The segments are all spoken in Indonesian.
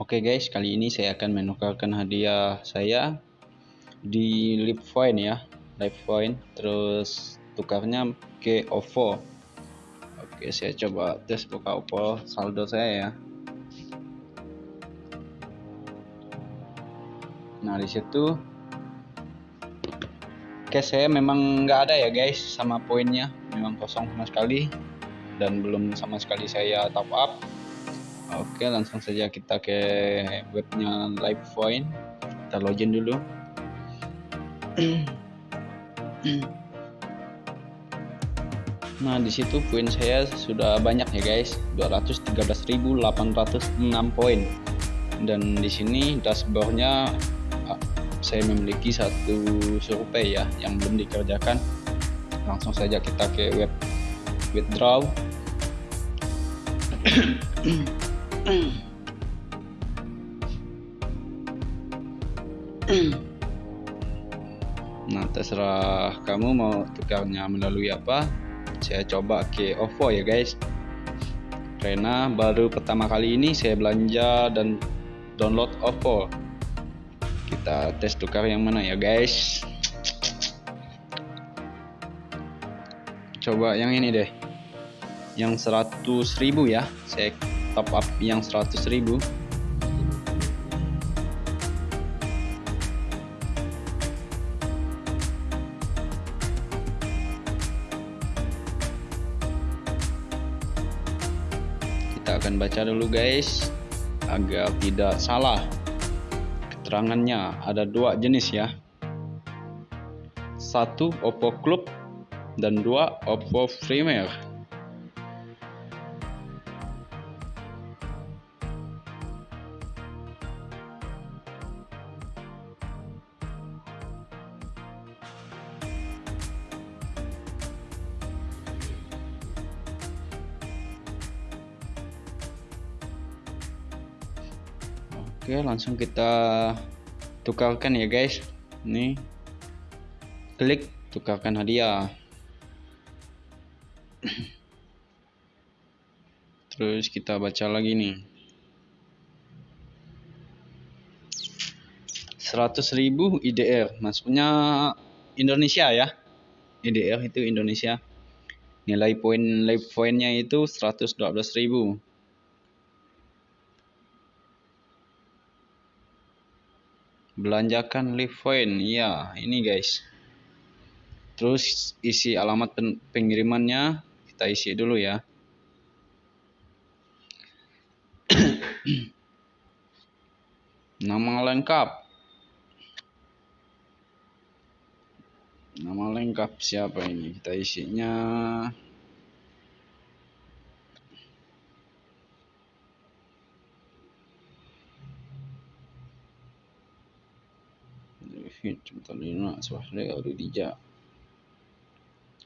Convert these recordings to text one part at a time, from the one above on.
Oke guys, kali ini saya akan menukarkan hadiah saya di Live Point ya, Live Point. Terus tukarnya ke OVO. Oke, saya coba tes buka OVO saldo saya ya. Nah di situ cash saya memang nggak ada ya guys sama poinnya, memang kosong sama sekali dan belum sama sekali saya top up Oke langsung saja kita ke webnya LivePoint kita login dulu. Nah di situ poin saya sudah banyak ya guys. 213.806 poin. Dan di sini dashboardnya ah, saya memiliki satu survei ya yang belum dikerjakan. Langsung saja kita ke web withdraw nah terserah kamu mau tukarnya melalui apa saya coba ke OVO ya guys. Karena baru pertama kali ini saya belanja dan download OVO. Kita tes tukar yang mana ya guys? Coba yang ini deh. Yang 100.000 ya saya top up yang 100.000 kita akan baca dulu guys. Agar tidak salah keterangannya ada dua jenis ya. Satu Oppo Club dan dua Oppo Premier Oke langsung kita tukarkan ya guys. Ini. Klik tukarkan hadiah. Terus kita baca lagi nih. 100.000 IDR maksudnya Indonesia ya. IDR itu Indonesia. Nilai poin nilai poinnya itu 112.000 belanjakan live point ya ini guys. Terus isi alamat pengirimannya kita isi dulu ya. Nama lengkap. Nama lengkap siapa ini? Kita isinya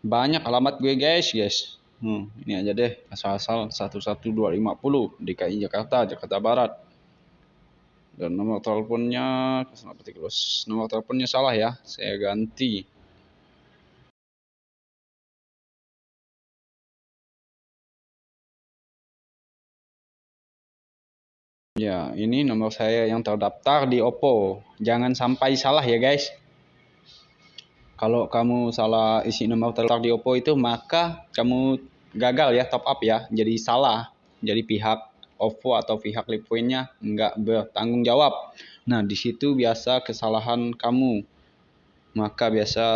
banyak alamat gue guys guys. Hmm, ini aja deh. Asal-asal 11250 DKI Jakarta Jakarta Barat. Dan nomor teleponnya nomor teleponnya salah ya. Saya ganti Ya, ini nomor saya yang terdaftar di Oppo. Jangan sampai salah ya guys. Kalau kamu salah isi nomor terdaftar di Oppo itu, maka kamu gagal ya top up ya. Jadi salah. Jadi pihak Oppo atau pihak Lipoinnya nggak bertanggung jawab. Nah, di situ biasa kesalahan kamu. Maka biasa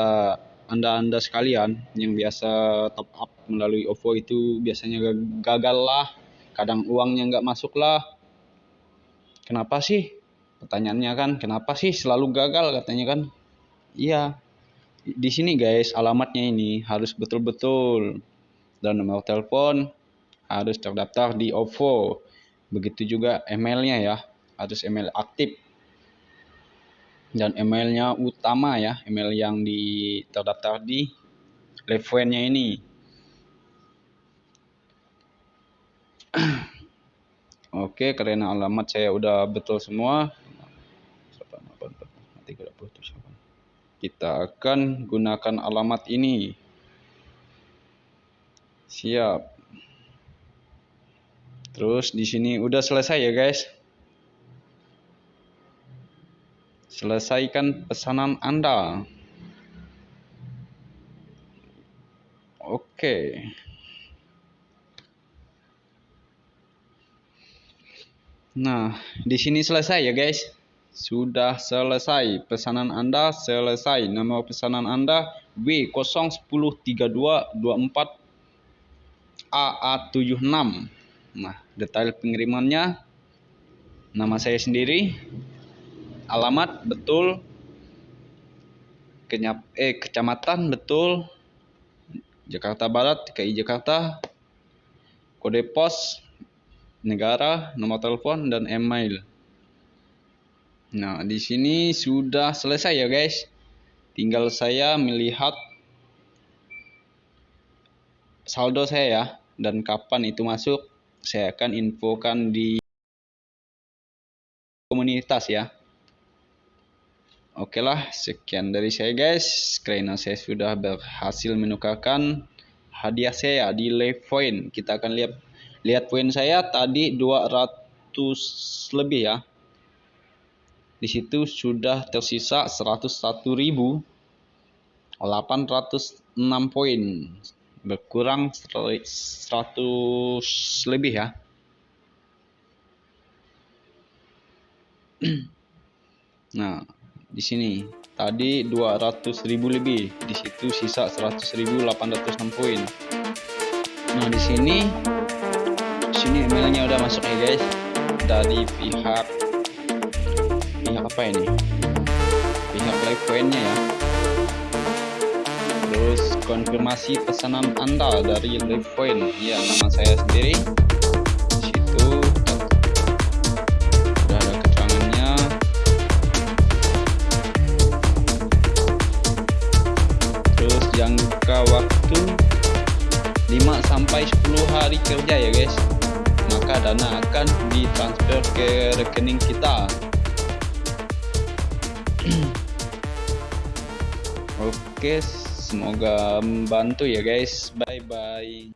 anda-anda sekalian yang biasa top up melalui OVO itu biasanya gagal lah. Kadang uangnya nggak masuk lah kenapa sih? Pertanyaannya kan kenapa sih selalu gagal? Katanya kan. Iya di sini guys alamatnya ini harus betul-betul dan nomor telepon harus terdaftar di OVO begitu juga emailnya ya harus email aktif. Dan emailnya utama ya email yang di terdaftar di levelnya ini Oke, karena alamat saya udah betul semua. Kita akan gunakan alamat ini. Siap. Terus di sini udah selesai ya, guys. selesaikan pesanan Anda. Oke. Nah, di sini selesai ya guys. Sudah selesai pesanan Anda selesai. Nama pesanan Anda W0103224 AA76. Nah, detail pengirimannya nama saya sendiri, alamat betul, kenyap eh kecamatan betul, Jakarta Barat, DKI Jakarta, kode pos, negara, nomor telepon dan email. Nah, di sini sudah selesai ya guys. Tinggal saya melihat saldo saya ya dan kapan itu masuk saya akan infokan di komunitas ya. Oke lah, sekian dari saya guys. Karena saya sudah berhasil menukarkan hadiah saya di live point. Kita akan lihat lihat poin saya tadi 200 lebih ya. Di situ sudah tersisa 101.806 poin. Berkurang 100 lebih ya. Nah di sini tadi 200.000 lebih. Di situ sisa 100.806 poin. Nah di sini sini emailnya udah masuk ya guys. Dari pihak pihak apa ini? Pihak live pointnya ya. Terus konfirmasi pesanan anda dari live point. Ya nama saya sendiri. Situ udah ada keterangannya. Terus jangka waktu 5 sampai 10 hari kerja ya guys maka dana akan ditransfer ke rekening kita Oke, semoga membantu ya guys. Bye bye.